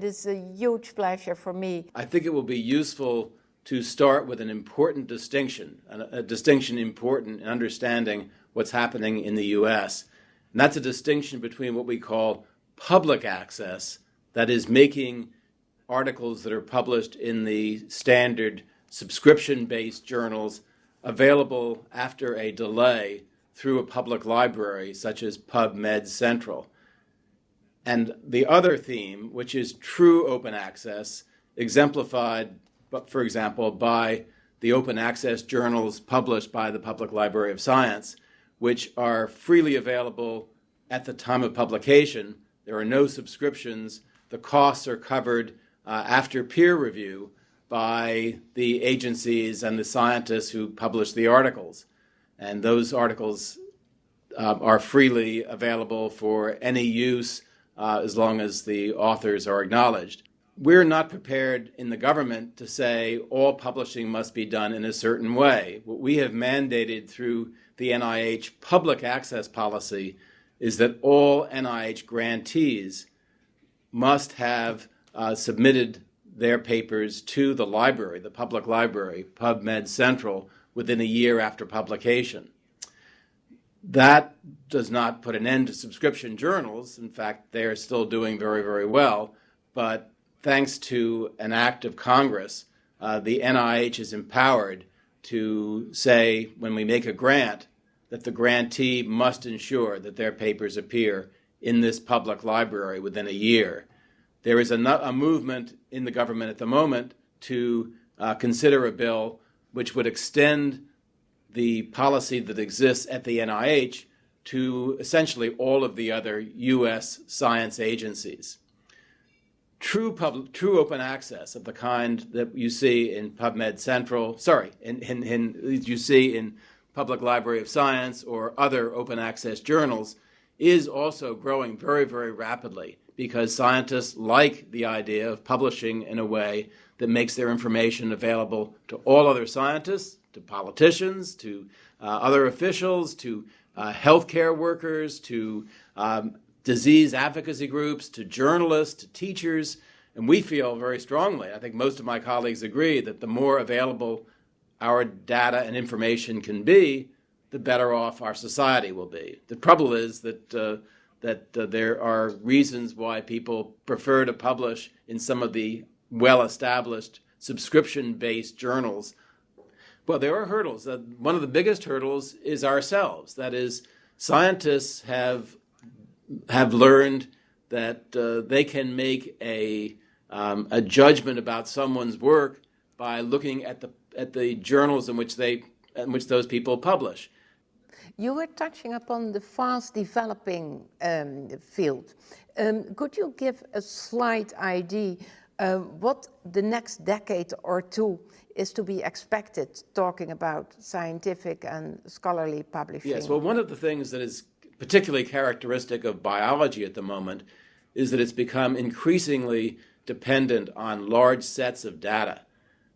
It is a huge pleasure for me. I think it will be useful to start with an important distinction, a, a distinction important in understanding what's happening in the U.S. And that's a distinction between what we call public access, that is, making articles that are published in the standard subscription based journals available after a delay through a public library such as PubMed Central. And the other theme, which is true open access, exemplified, for example, by the open access journals published by the Public Library of Science, which are freely available at the time of publication. There are no subscriptions. The costs are covered uh, after peer review by the agencies and the scientists who publish the articles. And those articles uh, are freely available for any use uh, as long as the authors are acknowledged. We're not prepared in the government to say all publishing must be done in a certain way. What we have mandated through the NIH public access policy is that all NIH grantees must have uh, submitted their papers to the library, the public library, PubMed Central, within a year after publication. That does not put an end to subscription journals. In fact, they are still doing very, very well. But thanks to an act of Congress, uh, the NIH is empowered to say when we make a grant that the grantee must ensure that their papers appear in this public library within a year. There is a, a movement in the government at the moment to uh, consider a bill which would extend the policy that exists at the NIH to essentially all of the other U.S. science agencies. True, pub, true open access of the kind that you see in PubMed Central, sorry, in, in, in, you see in Public Library of Science or other open access journals is also growing very, very rapidly because scientists like the idea of publishing in a way that makes their information available to all other scientists, to politicians, to uh, other officials, to uh, healthcare workers, to um, disease advocacy groups, to journalists, to teachers. And we feel very strongly, I think most of my colleagues agree, that the more available our data and information can be, the better off our society will be. The trouble is that uh, that uh, there are reasons why people prefer to publish in some of the well-established subscription-based journals. Well, there are hurdles. Uh, one of the biggest hurdles is ourselves. That is, scientists have have learned that uh, they can make a um, a judgment about someone's work by looking at the at the journals in which they in which those people publish. You were touching upon the fast developing um, field. Um, could you give a slight idea uh, what the next decade or two is to be expected talking about scientific and scholarly publishing? Yes, well, one of the things that is particularly characteristic of biology at the moment is that it's become increasingly dependent on large sets of data.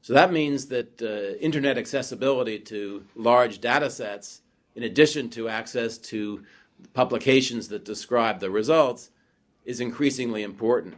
So that means that uh, internet accessibility to large data sets in addition to access to publications that describe the results, is increasingly important.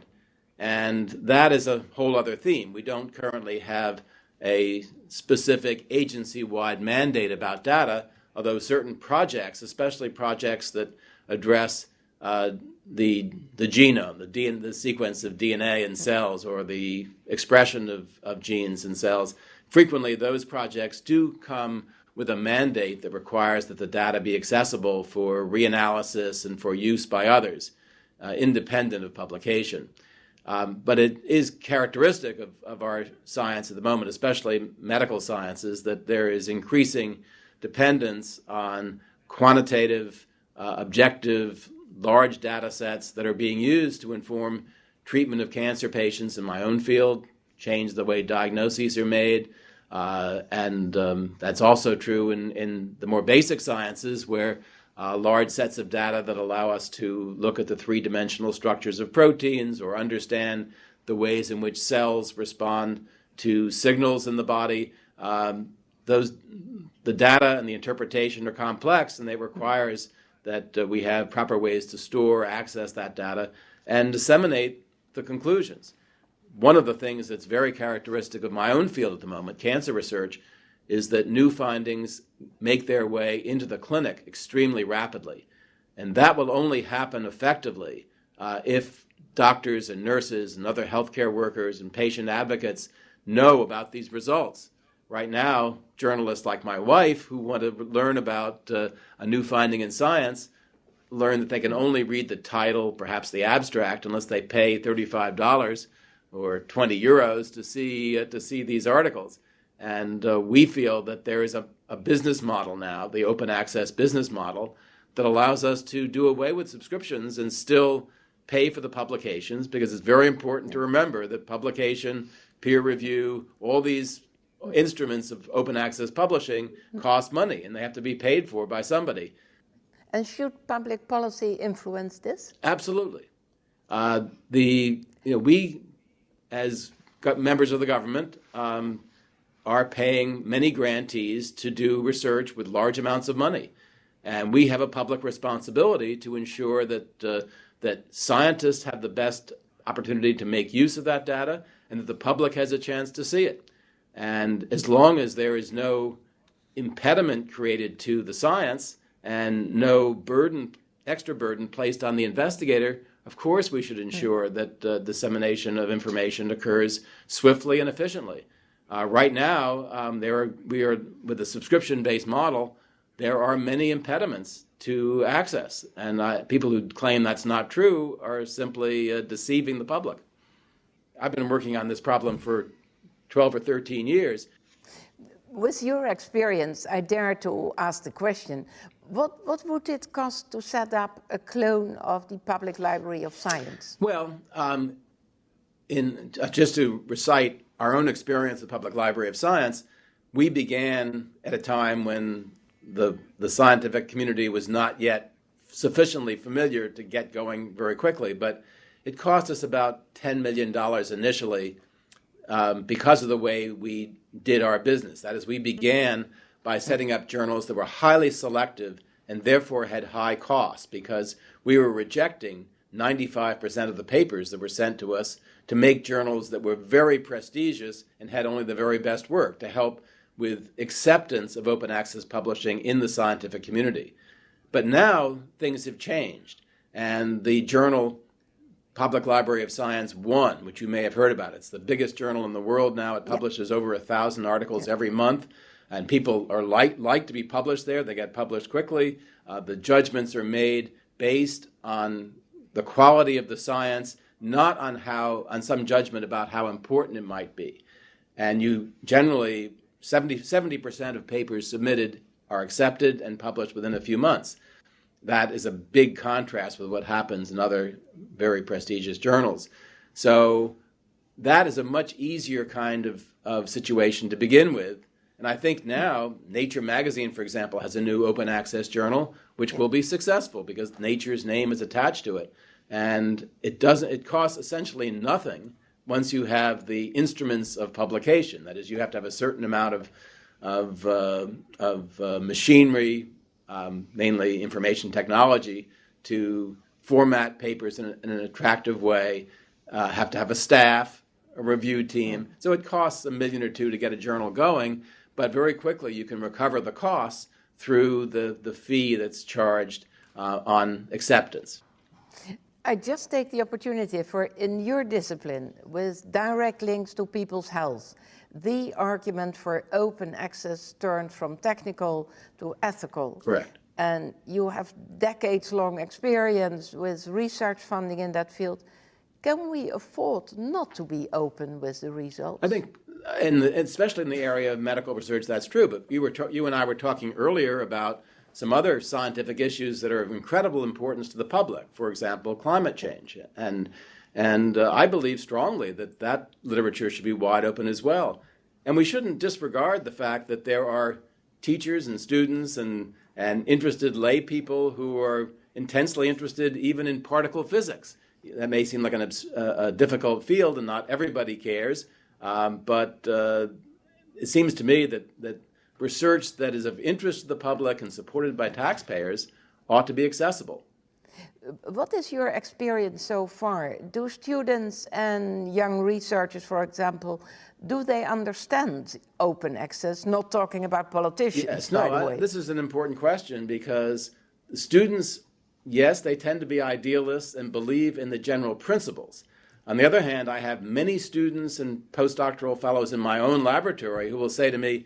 And that is a whole other theme. We don't currently have a specific agency wide mandate about data, although certain projects, especially projects that address uh, the, the genome, the, DNA, the sequence of DNA in cells, or the expression of, of genes in cells, frequently those projects do come with a mandate that requires that the data be accessible for reanalysis and for use by others, uh, independent of publication. Um, but it is characteristic of, of our science at the moment, especially medical sciences, that there is increasing dependence on quantitative, uh, objective, large data sets that are being used to inform treatment of cancer patients in my own field, change the way diagnoses are made, uh, and um, that's also true in, in the more basic sciences where uh, large sets of data that allow us to look at the three dimensional structures of proteins or understand the ways in which cells respond to signals in the body. Um, those, the data and the interpretation are complex and it requires that uh, we have proper ways to store, access that data, and disseminate the conclusions. one of the things that's very characteristic of my own field at the moment, cancer research, is that new findings make their way into the clinic extremely rapidly. And that will only happen effectively uh, if doctors and nurses and other healthcare workers and patient advocates know about these results. Right now, journalists like my wife who want to learn about uh, a new finding in science learn that they can only read the title, perhaps the abstract, unless they pay $35 or 20 euros to see, uh, to see these articles. And uh, we feel that there is a, a business model now, the open access business model, that allows us to do away with subscriptions and still pay for the publications because it's very important to remember that publication, peer review, all these instruments of open access publishing cost money and they have to be paid for by somebody. And should public policy influence this? Absolutely. Uh, the you know we as members of the government um, are paying many grantees to do research with large amounts of money. And we have a public responsibility to ensure that, uh, that scientists have the best opportunity to make use of that data and that the public has a chance to see it. And as long as there is no impediment created to the science and no burden, extra burden placed on the investigator, of course we should ensure that uh, dissemination of information occurs swiftly and efficiently. Uh, right now, um, there are, we are with a subscription-based model there are many impediments to access. And uh, people who claim that's not true are simply uh, deceiving the public. I've been working on this problem for 12 or 13 years. With your experience, I dare to ask the question, what, what would it cost to set up a clone of the Public Library of Science? Well, um, in, uh, just to recite our own experience at the Public Library of Science, we began at a time when the, the scientific community was not yet sufficiently familiar to get going very quickly, but it cost us about $10 million initially um, because of the way we did our business. That is, we began by setting up journals that were highly selective and therefore had high costs because we were rejecting 95% of the papers that were sent to us to make journals that were very prestigious and had only the very best work to help with acceptance of open access publishing in the scientific community. But now things have changed, and the journal Public Library of Science One, which you may have heard about, it's the biggest journal in the world now. It publishes over a thousand articles every month, and people are like like to be published there. They get published quickly. Uh, the judgments are made based on the quality of the science, not on how on some judgment about how important it might be. And you generally 70 percent of papers submitted are accepted and published within a few months. That is a big contrast with what happens in other very prestigious journals. So that is a much easier kind of, of situation to begin with. And I think now Nature magazine, for example, has a new open access journal, which will be successful because Nature's name is attached to it. And it doesn't it costs essentially nothing once you have the instruments of publication. That is, you have to have a certain amount of, of, uh, of uh, machinery, um, mainly information technology, to format papers in, a, in an attractive way, uh, have to have a staff, a review team. So it costs a million or two to get a journal going, but very quickly you can recover the costs through the, the fee that's charged uh, on acceptance. I just take the opportunity for, in your discipline, with direct links to people's health, the argument for open access turned from technical to ethical. Correct. And you have decades-long experience with research funding in that field. Can we afford not to be open with the results? I think, in the, especially in the area of medical research, that's true. But you, were you and I were talking earlier about some other scientific issues that are of incredible importance to the public, for example, climate change. And, and uh, I believe strongly that that literature should be wide open as well. And we shouldn't disregard the fact that there are teachers and students and, and interested lay people who are intensely interested even in particle physics. That may seem like an, a difficult field and not everybody cares, um, but uh, it seems to me that, that research that is of interest to the public and supported by taxpayers ought to be accessible. What is your experience so far? Do students and young researchers, for example, do they understand open access? Not talking about politicians, yes, no, I, this is an important question because students, yes, they tend to be idealists and believe in the general principles. On the other hand, I have many students and postdoctoral fellows in my own laboratory who will say to me,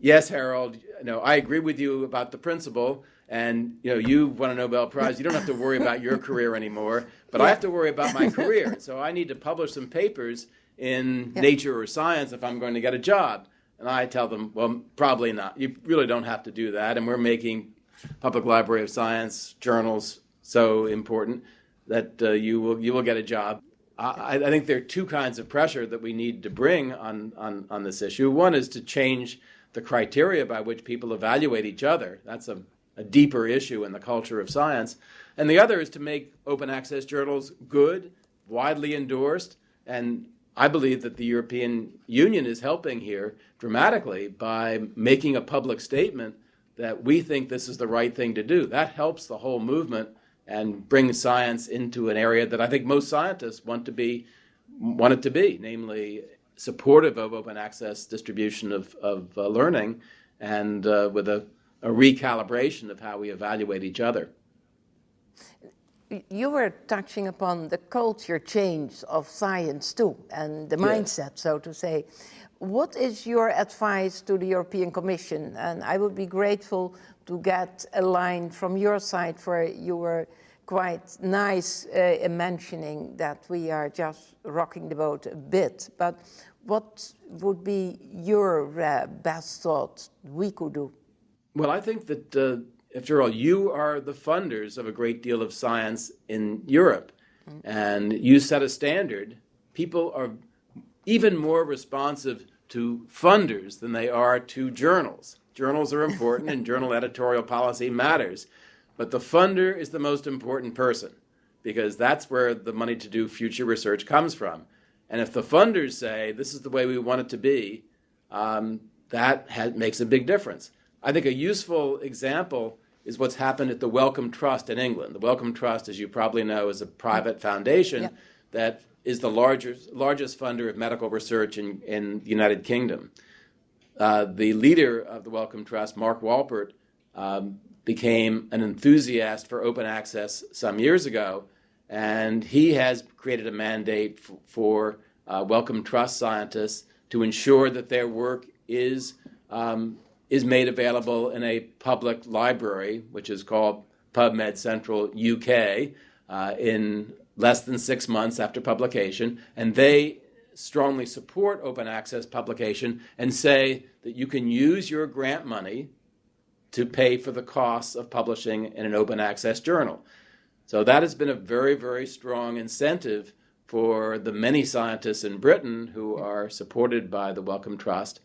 yes, Harold, you know, I agree with you about the principle, and you know, you won a Nobel Prize. You don't have to worry about your career anymore, but yeah. I have to worry about my career. So I need to publish some papers in yeah. Nature or Science if I'm going to get a job. And I tell them, well, probably not. You really don't have to do that. And we're making Public Library of Science journals so important that uh, you will you will get a job. I, I, think there are two kinds of pressure that we need to bring on, on, on this issue. One is to change the criteria by which people evaluate each other. That's a, a deeper issue in the culture of science. And the other is to make open access journals good, widely endorsed, and I believe that the European Union is helping here dramatically by making a public statement that we think this is the right thing to do. That helps the whole movement and brings science into an area that I think most scientists want to be want it to be, namely supportive of open access distribution of, of uh, learning and uh, with a, a recalibration of how we evaluate each other. You were touching upon the culture change of science too, and the yes. mindset, so to say. What is your advice to the European Commission? And I would be grateful to get a line from your side for you were quite nice uh, in mentioning that we are just rocking the boat a bit. But what would be your uh, best thought we could do? Well, I think that, uh, after all, you are the funders of a great deal of science in Europe, mm. and you set a standard. People are even more responsive to funders than they are to journals. Journals are important, and journal editorial policy matters. But the funder is the most important person because that's where the money to do future research comes from. And if the funders say this is the way we want it to be, um, that has, makes a big difference. I think a useful example is what's happened at the Wellcome Trust in England. The Wellcome Trust, as you probably know, is a private foundation yeah. that is the largest, largest funder of medical research in, in the United Kingdom. Uh, the leader of the Wellcome Trust, Mark Walport, um, became an enthusiast for open access some years ago and he has created a mandate for, uh, Wellcome Trust scientists to ensure that their work is, um, is made available in a public library, which is called PubMed Central UK, uh, in less than six months after publication. And they strongly support open access publication and say that you can use your grant money to pay for the costs of publishing in an open access journal. So that has been a very, very strong incentive for the many scientists in Britain who are supported by the Wellcome Trust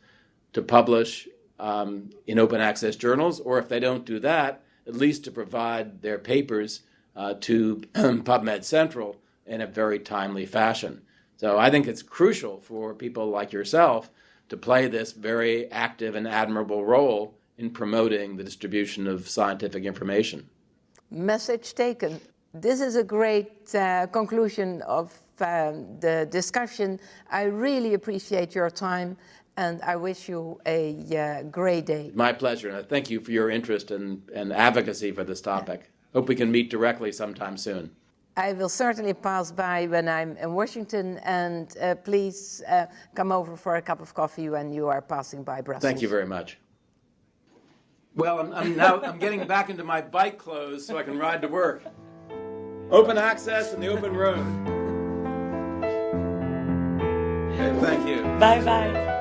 to publish um, in open access journals, or if they don't do that, at least to provide their papers uh, to PubMed Central in a very timely fashion. So I think it's crucial for people like yourself to play this very active and admirable role in promoting the distribution of scientific information. Message taken. This is a great uh, conclusion of um, the discussion. I really appreciate your time and I wish you a uh, great day. My pleasure. And thank you for your interest and, and advocacy for this topic. Yeah. Hope we can meet directly sometime soon. I will certainly pass by when I'm in Washington and uh, please uh, come over for a cup of coffee when you are passing by Brussels. Thank you very much. Well, I'm, I'm now I'm getting back into my bike clothes so I can ride to work. Open access and the open road. Thank you. Bye bye.